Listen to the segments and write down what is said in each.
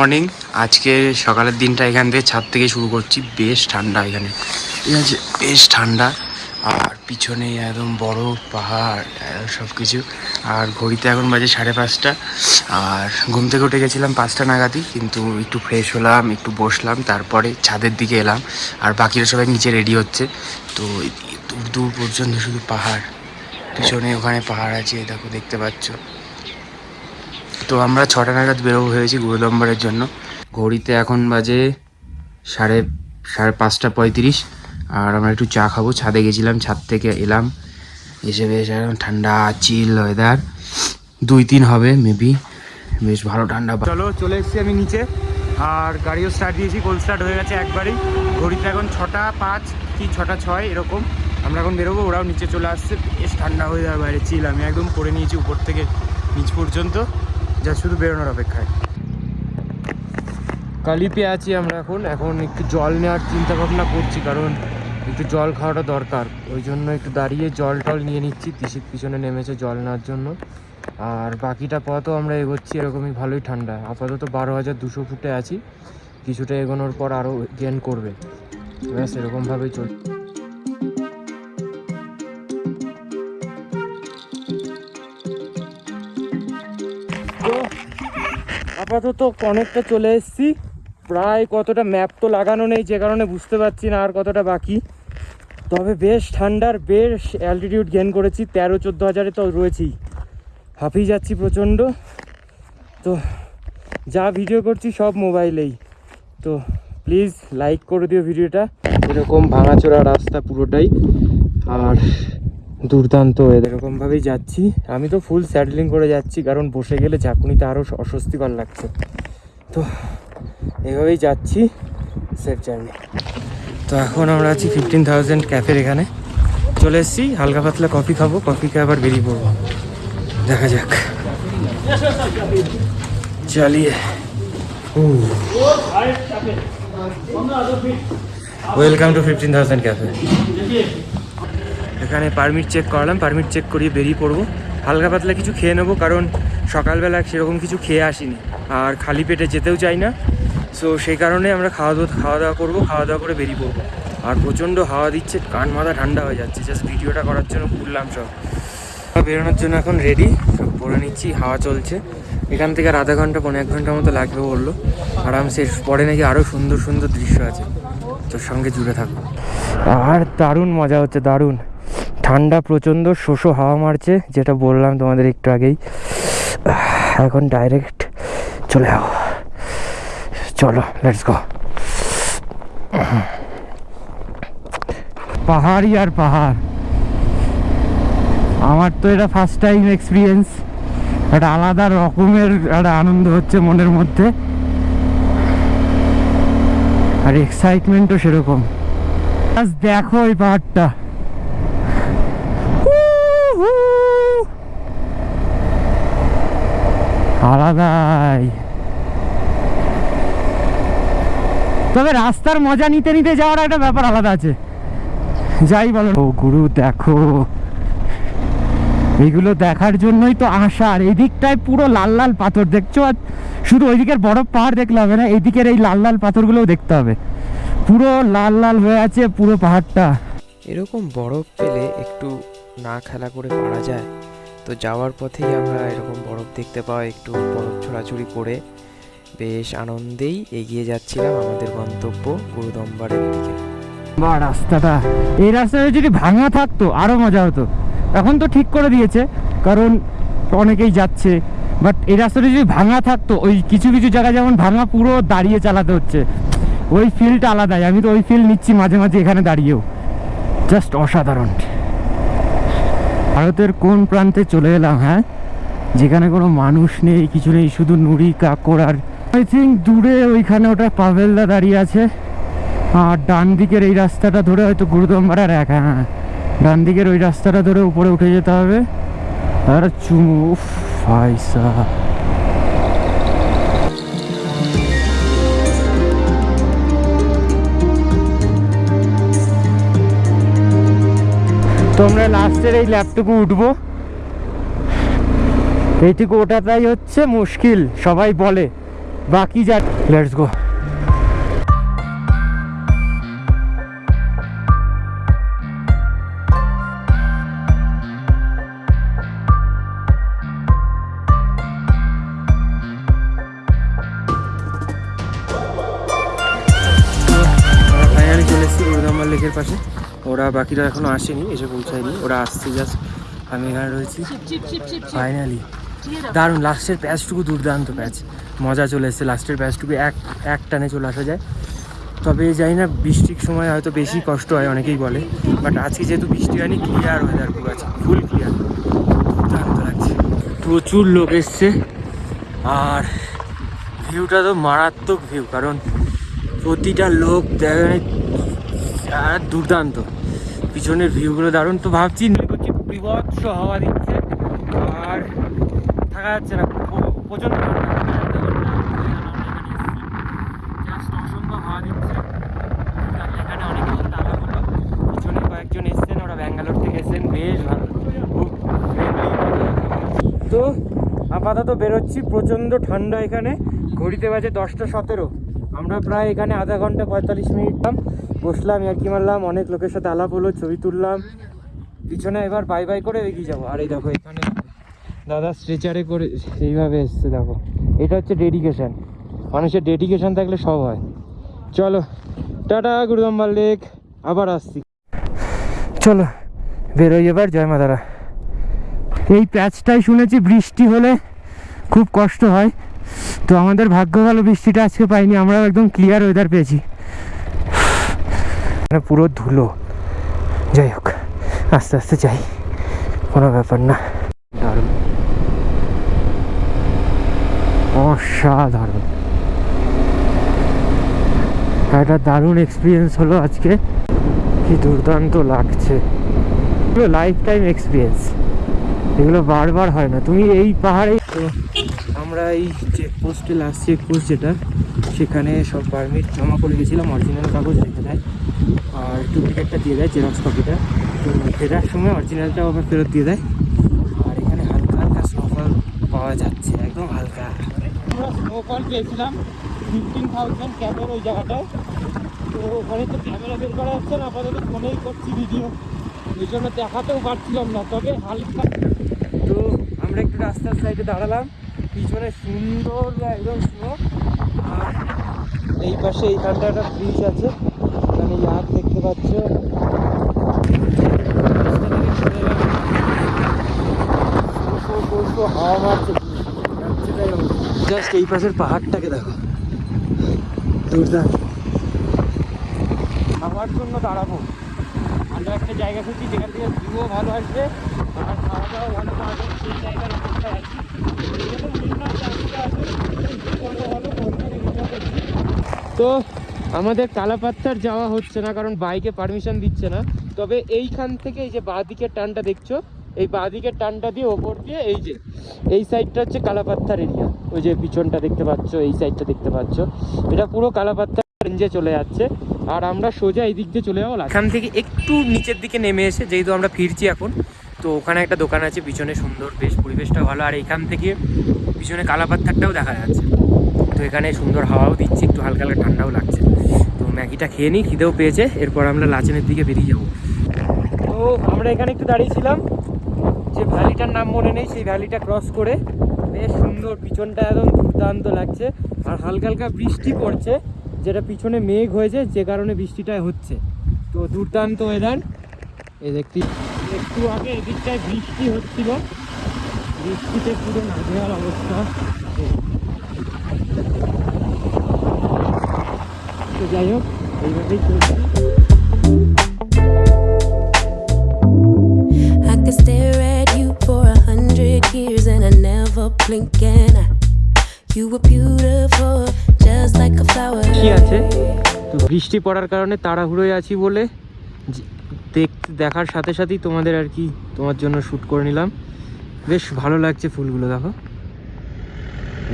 Morning. আজকে সকালের দিনটা এখান থেকে ছাদ থেকে শুরু করছি। বেশ ঠান্ডা এখানে। ঠিক আছে? বেশ ঠান্ডা। আর পিছনে একদম বড় পাহাড় সব কিছু আর ঘড়িতে এখন বাজে সাড়ে পাঁচটা। আর ঘুম থেকে উঠে গেছিলাম পাঁচটা নাগাদই, কিন্তু একটু ফ্রেশ হলাম, একটু বসলাম, তারপরে ছাদের দিকে এলাম। আর বাকিরা সবাই নিচে রেডি হচ্ছে। তো দূর দূর পর্যন্ত শুধু পাহাড়। পিছনে ওখানে পাহাড় আছে, দেখো, দেখতে পাচ্ছ। তো আমরা ছটা নাগাদ বেরোবো হয়েছি গুরুদম্বরের জন্য। ঘড়িতে এখন বাজে সাড়ে সাড়ে পাঁচটা পঁয়ত্রিশ। আর আমরা একটু চা খাব। ছাদে গেছিলাম, ছাদ থেকে এলাম। এসে বেশ একদম ঠান্ডা চিল ওয়েদার দুই তিন হবে মেবি বেশ ভালো ঠান্ডা। চলো, চলে এসেছি আমি নিচে। আর গাড়িও স্টার্ট দিয়েছি কোল স্টার্ট হয়ে গেছে একবারই। ঘড়িতে এখন ছটা পাঁচ, কি ছটা ছয়, এরকম। আমরা এখন বেরোবো, ওরাও নিচে চলে আসছে। বেশ ঠান্ডা হয়ে যাবে বাইরে চিল আমি একদম করে নিয়েছি উপর থেকে নিচ পর্যন্ত। যা শুধু বেরোনোর অপেক্ষায়। কালিপে আছি আমরা এখন। এখন একটু জল নেওয়ার চিন্তা ভাবনা করছি, কারণ একটু জল খাওয়াটা দরকার। ওই জন্য একটু দাঁড়িয়ে জল টল নিয়ে নিচ্ছি। তিসির পিছনে নেমেছে জল নেওয়ার জন্য। আর বাকিটা পথও আমরা এগোচ্ছি এরকমই ভালোই ঠান্ডা। আপাতত বারো হাজার দুশো ফুটে আছি। কিছুটা এগোনোর পর আরও গেন করবে। ব্যাস, এরকমভাবেই চল আপাতত অনেকটা চলে এসেছি। প্রায় কতটা ম্যাপ তো লাগানো নেই, যে কারণে বুঝতে পারছি না আর কতটা বাকি। তবে বেশ ঠান্ডার, বেশ অ্যালটিটিউড গেন করেছি। তেরো, চোদ্দ হাজারে তো রয়েছি হাঁপিয়ে যাচ্ছি প্রচণ্ড। তো যা ভিডিও করছি সব মোবাইলেই। তো প্লিজ লাইক করে দিও ভিডিওটা এরকম ভাঙাচোরা রাস্তা পুরোটাই। আর দুর্দান্ত এরকমভাবেই যাচ্ছি। আমি তো ফুল স্যাডলিং করে যাচ্ছি, কারণ বসে গেলে ঝাঁকুনিতে আরও অস্বস্তিকর লাগছে। তো, এভাবেই যাচ্ছি সেফ জার্নি তো এখন আমরা আছি ফিফটিন থাউজেন্ড ক্যাফের এখানে। চলে এসেছি, হালকা পাতলা কফি খাব কফি খেয়ে আবার বেরিয়ে পড়ব। দেখা যাক। চালিয়ে। Welcome to fifteen thousand cafe এখানে পারমিট চেক করালাম পারমিট চেক করিয়ে বেরিয়ে পড়ব। হালকা পাতলা কিছু খেয়ে নেব, কারণ সকালবেলা সেরকম কিছু খেয়ে আসিনি। আর খালি পেটে যেতেও চাই না। সো সেই কারণে আমরা খাওয়া দাওয়া খাওয়া দাওয়া করব, খাওয়া দাওয়া করে বেরিয়ে পড়ব। আর প্রচণ্ড হাওয়া দিচ্ছে, কান মাথা ঠান্ডা হয়ে যাচ্ছে। জাস্ট ভিডিওটা করার জন্য খুললাম সব। বেরোনোর জন্য এখন রেডি সব পরে নিচ্ছি, হাওয়া চলছে। এখান থেকে আর আধা ঘণ্টা পনেরো এক ঘণ্টার মতো লাগবে বলল। আরামসে পরে নাকি আরও সুন্দর সুন্দর দৃশ্য আছে। তোর সঙ্গে জুড়ে থাকব। আর দারুণ মজা হচ্ছে, দারুণ। ঠান্ডা প্রচণ্ড, শোষো হাওয়া মারছে, যেটা বললাম তোমাদের একটু আগেই। এখন ডাইরেক্ট চলে যাও। চলো লেটস গো পাহাড়ই আর পাহাড়। আমার তো এটা ফার্স্ট টাইম এক্সপিরিয়েন্স একটা আলাদা রকমের একটা আনন্দ হচ্ছে মনের মধ্যে। আর এক্সাইটমেন্টও সেরকম। দেখো এই পাহাড়টা। আলাদাই। তবে রাস্তার মজা নিতে নিতে যাওয়ার একটা ব্যাপার আলাদা আছে। যাই বলো। ও গুরু, দেখো। এইগুলো দেখার জন্যই তো আসা। আর এই পুরো লাল লাল পাথর। দেখছ? আর শুধু ওইদিকের বরফ পাহাড় দেখলে হবে না এইদিকের এই লাল লাল পাথরগুলোও দেখতে হবে। পুরো লাল লাল হয়ে আছে পুরো পাহাড়টা। এরকম বরফ পেলে একটু না খেলা করে পারা যায়। তো যাওয়ার পথেই আমরা এরকম বরফ দেখতে পাওয়া, একটু বরফ ছোড়াছুড়ি করে বেশ আনন্দেই এগিয়ে যাচ্ছিলাম আমাদের গন্তব্য গুরুদম্বারের দিকে। বা রাস্তাটা, এই রাস্তাটা যদি ভাঙা থাকতো, আরও মজা হতো। এখন তো ঠিক করে দিয়েছে, কারণ অনেকেই যাচ্ছে। বাট এই রাস্তাটা যদি ভাঙা থাকতো, ওই কিছু কিছু জায়গা যেমন ভাঙা পুরো দাঁড়িয়ে চালাতে হচ্ছে। ওই ফিলটা আলাদাই, আমি তো ওই ফিল নিচ্ছি মাঝে মাঝে এখানে দাঁড়িয়েও। জাস্ট অসাধারণ। ভারতের কোন প্রান্তে চলে এলাম হ্যাঁ? যেখানে কোনো মানুষ নেই কিছু নেই শুধু নুড়ি কাকড় আর আই থিঙ্ক দূরে ওইখানে ওটা পাভেলদা দাঁড়িয়ে আছে। আর ডান দিকের এই রাস্তাটা ধরে হয়তো গুরুদম্বার এক হ্যাঁ ডান দিকের ওই রাস্তাটা ধরে উপরে উঠে যেতে হবে। আর চুমু উফ, তো আমরা লাস্টের এই ল্যাপটুকু উঠবো। এইটুকু ওটা তাই হচ্ছে মুশকিল, সবাই বলে। বাকি যা লেটস গো বাকিরা এখনও আসেনি এসে পৌঁছায়নি। ওরা আসছে জাস্ট আমি এখানে রয়েছি। ফাইনালি দারুণ লাস্টের প্যাচটুকু দুর্দান্ত প্যাচ। মজা চলে এসেছে লাস্টের প্যাচটুকু এক এক টানে চলে আসা যায়। তবে জানি না বৃষ্টির সময় হয়তো বেশি কষ্ট হয় অনেকেই বলে। বাট আজকে যেহেতু বৃষ্টি হয়নি ক্লিয়ার ওয়েদার পুরো আছে ফুল ক্লিয়ার দুর্দান্ত লাগছে। প্রচুর লোক এসছে। আর ভিউটা তো মারাত্মক ভিউ কারণ প্রতিটা লোক দেখে আর দুর্দান্ত। পিছনের ভিউগুলো দারুণ। তো ভাবছি করছি, বিভৎস হাওয়া দিচ্ছে। আর থাকা যাচ্ছে না, প্র- প্রচণ্ড ঠান্ডা। অসম্ভব হাওয়া দিচ্ছে। এখানে অনেকে এসে তালা হলো। পিছনে কয়েকজন এসছেন, ওরা ব্যাঙ্গালোর থেকে এসেছেন। বেশ ভালো। তো আপাতত বেরোচ্ছি। প্রচণ্ড ঠান্ডা এখানে। ঘড়িতে বাজে দশটা সতেরো। আমরা প্রায় এখানে আধা ঘণ্টা পঁয়তাল্লিশ মিনিট বসলাম আর কি মারলাম, অনেক লোকের সাথে আলাপ হলো, ছবি তুললাম। পিছনে এবার বাই বাই করে এগিয়ে যাব। আর এই দেখো, এখানে দাদা স্ট্রেচারে করে সেইভাবে এসছে, দেখো। এটা হচ্ছে ডেডিকেশন মানুষের ডেডিকেশন থাকলে সব হয়। চলো, টাটা গুরুদম্বার লেক আবার আসছি। চলো, বেরোই এবার, জয় মাতারা এই প্যাচটাই শুনেছি, বৃষ্টি হলে খুব কষ্ট হয়। তো আমাদের ভাগ্য ভালো, বৃষ্টিটা আজকে পাইনি আমরা একদম ক্লিয়ার ওয়েদার পেয়েছি। মানে পুরো ধুলো। যাই হোক, আস্তে আস্তে যাই। কোনো ব্যাপার না। দারুণ। অসাধারণ। একটা দারুণ এক্সপিরিয়েন্স হলো আজকে। কি দুর্দান্ত লাগছে। এগুলো লাইফ টাইম এক্সপিরিয়েন্স এগুলো বারবার হয় না। তুমি এই পাহাড়ে আমরা এই চেকপোস্টে লাস্ট চেকপোস্ট যেটা সেখানে সব পারমিট জমা করে গেছিলাম অরিজিনাল কাগজ রেখে দেয়। আর ডুপ্লিকেটটা দিয়ে দেয় জেরক্স কপিটা তো ফেরার সময় অরিজিনালটাও আবার ফেরত দিয়ে দেয়। আর এখানে হালকা হালকা স্নোফল পাওয়া যাচ্ছে একদম হালকা। আমরা স্নোফল পেয়েছিলাম ফিফটিন থাউজেন্ড ক্যাপের ওই জায়গাটায়। তো ওখানে তো ক্যামেরা বের করা যাচ্ছে না আপাতত ফোনেই করছি ভিডিও এই জন্য দেখাতেও পারছিলাম না তবে হালকা। তো আমরা একটু রাস্তার সাইডে দাঁড়ালাম। পিছনে সুন্দর একদম স্নো পাশে এইখানটা একটা ব্রিজ আছে। এখানে ইয়াক দেখতে পাচ্ছ। হাওয়া জাস্ট এই পাশের পাহাড়টাকে দেখো। দুর্দান্ত খাওয়ার জন্য দাঁড়াবো। আমরা একটা জায়গা খুঁজছি যেখান থেকে ভিউও ভালো আসবে আর খাওয়া দাওয়া ভালো পাওয়া সেই জায়গার অপেক্ষায় আছে, ভালো ভালো কোম্পানি ভিডিও করছি। তো আমাদের কালাপাত্তার যাওয়া হচ্ছে না, কারণ বাইকে পারমিশন দিচ্ছে না। তবে এইখান থেকে এই যে বাঁ দিকের টানটা দেখছ, এই বাঁ দিকের টানটা দিয়ে ওপর দিয়ে এই যে, এই সাইডটা হচ্ছে কালাপাত্তার এরিয়া ওই যে পিছনটা দেখতে পাচ্ছ, এই সাইডটা দেখতে পাচ্ছ। এটা পুরো কালাপাত্তার রেঞ্জে চলে যাচ্ছে। আর আমরা সোজা এই দিক দিয়ে চলে যাব এখান থেকে একটু নিচের দিকে নেমে এসে যেহেতু আমরা ফিরছি এখন, তো ওখানে একটা দোকান আছে, পিছনে সুন্দর বেশ পরিবেশটা ভালো। আর এখান থেকে পিছনে কালাপাত্তারটাও দেখা যাচ্ছে। তো এখানে সুন্দর হাওয়াও দিচ্ছে, একটু হালকা হালকা ঠান্ডাও লাগছে। তো ম্যাগিটা খেয়ে নিই, খিদেও পেয়েছে, এরপর আমরা লাচেনের দিকে বেরিয়ে যাব। তো আমরা এখানে একটু দাঁড়িয়েছিলাম, যে ভ্যালিটার নাম মনে নেই, সেই ভ্যালিটা ক্রস করে বেশ সুন্দর, পিছনটা একদম দুর্দান্ত লাগছে, আর হালকা হালকা বৃষ্টি পড়ছে, যেটা পিছনে মেঘ হয়েছে, যে কারণে বৃষ্টিটা হচ্ছে। তো দুর্দান্ত ওয়েদার এই দেখতে, একটু আগে এদিকটায় বৃষ্টি হচ্ছিল, বৃষ্টিতে পুরো নাজেহাল অবস্থা। Beautiful, just like a flower. কি আছে? তো বৃষ্টি পড়ার কারণে তাড়াহুড়োয় আছি বলে দেখ দেখার সাথে সাথেই তোমাদের আর কি তোমার জন্য শ্যুট করে নিলাম। বেশ ভালো লাগছে ফুলগুলো দেখো।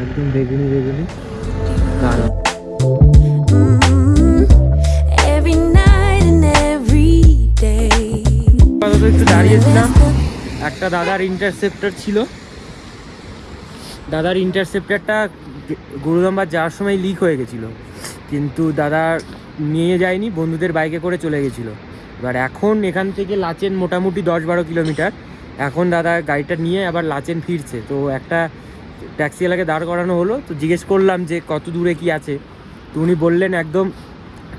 একদম বেগুনি বেগুনি। দারুণ। একটু দাঁড়িয়েছিলাম। একটা দাদার ইন্টারসেপ্টর ছিল। দাদার ইন্টারসেপ্টরটা গুরুদম্বার যাওয়ার সময় লিক হয়ে গেছিল। কিন্তু দাদা নিয়ে যায়নি, বন্ধুদের বাইকে করে চলে গেছিল। এবার এখন এখান থেকে লাচেন মোটামুটি দশ বারো কিলোমিটার। এখন দাদা গাড়িটা নিয়ে আবার লাচেন ফিরছে। তো একটা ট্যাক্সিওয়ালাকে দাঁড় করানো হলো। তো জিজ্ঞেস করলাম যে, কত দূরে কি আছে? তো উনি বললেন, একদম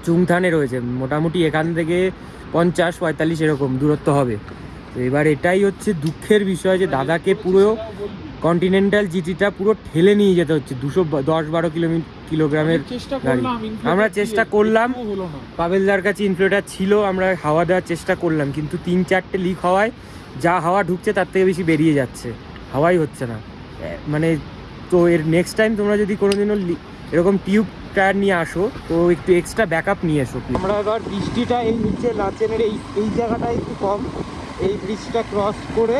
চুংথানে রয়েছে। মোটামুটি এখান থেকে পঞ্চাশ পঁয়তাল্লিশ এরকম দূরত্ব হবে। তো এবার এটাই হচ্ছে দুঃখের বিষয় যে দাদাকে পুরো কন্টিনেন্টাল জিটিটা পুরো ঠেলে নিয়ে যেতে হচ্ছে। দুশো দশ বারো কিলোমিটার কিলোগ্রামের গাড়ি। আমরা চেষ্টা করলাম। পাবেলদার কাছে ইনফ্লেটার ছিল আমরা হাওয়া দেওয়ার চেষ্টা করলাম। কিন্তু তিন চারটে লিক হওয়ায় যা হাওয়া ঢুকছে তার থেকে বেশি বেরিয়ে যাচ্ছে। হাওয়াই হচ্ছে না। মানে তো এর নেক্সট টাইম তোমরা যদি কোনোদিনও এরকম টিউব টায়ার নিয়ে আসো তো একটু এক্সট্রা ব্যাকআপ নিয়ে এসো আমরা এবার বৃষ্টিটা এই নিচে লাচেনের এই এই জায়গাটা একটু কম। এই ব্রিজটা ক্রস করে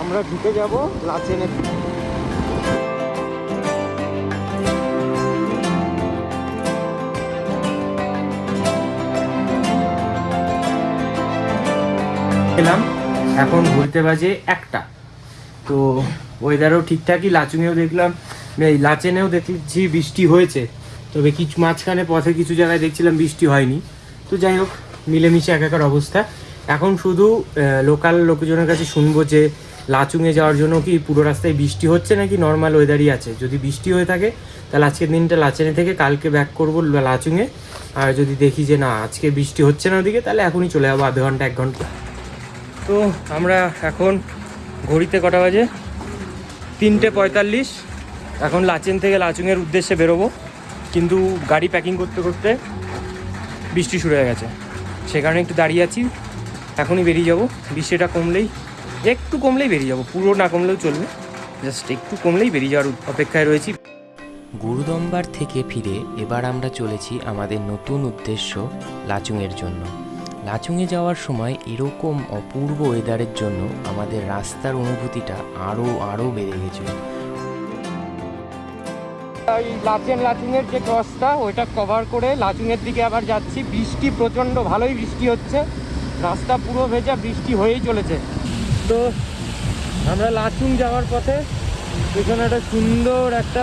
আমরা ঢুকে যাব লাচেনের এলাম এখন ঘুরতে বাজে একটা। তো ওয়েদারও ঠিকঠাকই লাচুঙেও দেখলাম এই লাচেনেও দেখছি বৃষ্টি হয়েছে। তবে কিছু মাঝখানে পথে কিছু জায়গায় দেখছিলাম বৃষ্টি হয়নি। তো যাই হোক, মিলেমিশে একাকার অবস্থা। এখন শুধু লোকাল লোকজনের কাছে শুনব যে লাচুঙে যাওয়ার জন্য কি পুরো রাস্তায় বৃষ্টি হচ্ছে নাকি নর্মাল ওয়েদারই আছে? যদি বৃষ্টি হয়ে থাকে, তাহলে আজকের দিনটা লাচেনে থেকে কালকে ব্যাক করব লাচুঙে। আর যদি দেখি যে না, আজকে বৃষ্টি হচ্ছে না ওদিকে, তাহলে এখনই চলে যাব আধ ঘণ্টা, এক ঘণ্টা। তো আমরা এখন ঘড়িতে কটা বাজে? তিনটে পঁয়তাল্লিশ। এখন লাচেন থেকে লাচুংয়ের উদ্দেশ্যে বেরোবো। কিন্তু গাড়ি প্যাকিং করতে করতে বৃষ্টি শুরু হয়ে গেছে। সে কারণে একটু দাঁড়িয়ে আছি, এখনই বেরিয়ে যাব। বৃষ্টিটা কমলেই, একটু কমলেই বেরিয়ে যাব, পুরো না কমলেও চলবে। জাস্ট একটু কমলেই বেরিয়ে যাওয়ার অপেক্ষায় রয়েছি। গুরুদম্বার থেকে ফিরে এবার আমরা চলেছি আমাদের নতুন উদ্দেশ্য লাচুংয়ের জন্য। লাচুংয়ে যাওয়ার সময় এরকম অপূর্ব ওয়েদারের জন্য আমাদের রাস্তার অনুভূতিটা আরও আরও বেড়ে গেছিল ওই লাচেন লাচুংয়ের যে ক্রসটা ওইটা কভার করে লাচুংয়ের দিকে আবার যাচ্ছি। বৃষ্টি প্রচণ্ড, ভালোই বৃষ্টি হচ্ছে। রাস্তা পুরো ভেজা, বৃষ্টি হয়েই চলেছে। তো আমরা লাচুং যাওয়ার পথে পেছনে একটা সুন্দর একটা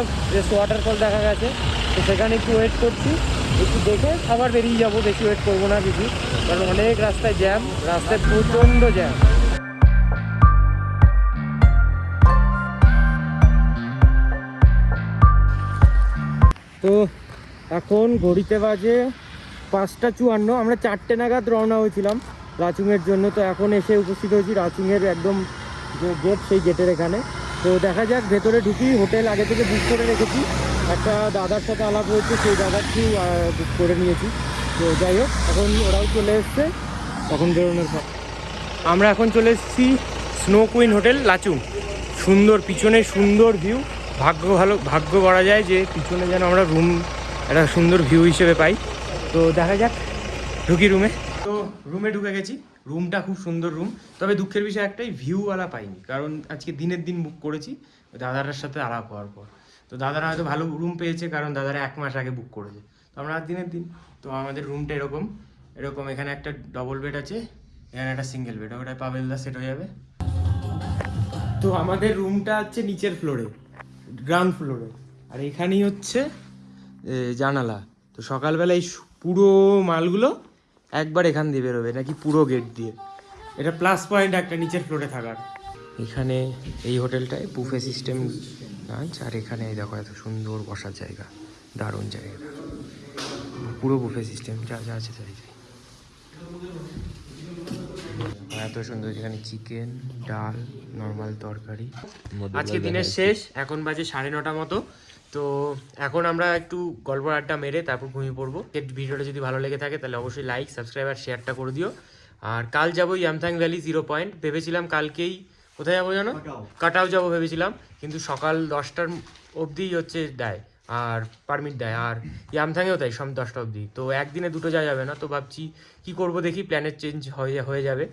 ওয়াটারফল দেখা গেছে। তো সেখানে একটু ওয়েট করছি। একটু দেখে আবার বেরিয়ে যাব। বেশি ওয়েট করব না, কিছু। কারণ অনেক রাস্তায় জ্যাম রাস্তায় প্রচণ্ড জ্যাম তো এখন ঘড়িতে বাজে পাঁচটা চুয়ান্ন, আমরা চারটে নাগাদ রওনা হয়েছিলাম রাচুংয়ের জন্য, তো এখন এসে উপস্থিত হয়েছি রাচুংয়ের একদম যে গেট সেই গেটের এখানে। তো দেখা যাক, ভেতরে ঢুকি হোটেল আগে থেকে বুক করে রেখেছি। একটা দাদার সাথে আলাপ হয়েছে, সেই দাদার থ্রু বুক করে নিয়েছি। তো যাই হোক, এখন ওরাও চলে এসছে। তখন বেরোনোর পর। আমরা এখন চলে এসেছি স্নো কুইন হোটেল লাচুং সুন্দর, পিছনে সুন্দর ভিউ ভাগ্য ভালো, ভাগ্য করা যায় যে পিছনে যেন আমরা রুম একটা সুন্দর ভিউ হিসেবে পাই। তো দেখা যাক, ঢুকি রুমে তো রুমে ঢুকে গেছি। রুমটা খুব সুন্দর রুম তবে দুঃখের বিষয় একটাই ভিউওয়ালা পাইনি। কারণ আজকে দিনের দিন বুক করেছি ওই দাদাটার সাথে আলাপ হওয়ার পর। তো দাদারা হয়তো ভালো রুম পেয়েছে, কারণ দাদারা এক মাস আগে বুক করেছে। তো আমরা দিনের দিন, তো আমাদের রুমটা এরকম। এরকম এখানে একটা ডবল বেড আছে, এখানে একটা সিঙ্গেল বেড ওটা পাবেলদা সেট হয়ে যাবে। তো আমাদের রুমটা হচ্ছে নিচের ফ্লোরে গ্রাউন্ড ফ্লোরে আর এখানেই হচ্ছে জানালা। তো সকালবেলা এই পুরো মালগুলো একবার এখান দিয়ে বেরোবে, নাকি পুরো গেট দিয়ে। এটা প্লাস পয়েন্ট একটা নিচের ফ্লোরে থাকার। এখানে এই হোটেলটায় বুফে সিস্টেম লাঞ্চ আর এখানে দেখো এত সুন্দর বসার জায়গা, দারুণ জায়গা। পুরো বুফে সিস্টেম যা যা আছে তাই। এত সুন্দর এখানে চিকেন ডাল নর্মাল তরকারি। আজকে দিনের শেষ এখন বাজে সাড়ে নটা মতো। তো এখন আমরা একটু গল্প আড্ডা মেরে তারপর ঘুমিয়ে পড়ব। এর ভিডিওটা যদি ভালো লেগে থাকে তাহলে অবশ্যই লাইক সাবস্ক্রাইব আর শেয়ারটা করে দিও। আর কাল যাব ইয়ামথাং ভ্যালি জিরো পয়েন্ট ভেবেছিলাম কালকেই কোথায় যাব জানো? কাটাও যাব ভেবেছিলাম। কিন্তু সকাল দশটার অবধিই হচ্ছে দেয় আর পারমিট দেয়। আর ইয়ামথাংয়েও তাই সব দশটা অবধি। তো একদিনে দুটো যাওয়া যাবে না। তো ভাবছি কি করব দেখি? প্ল্যানের চেঞ্জ হয়ে হয়ে যাবে।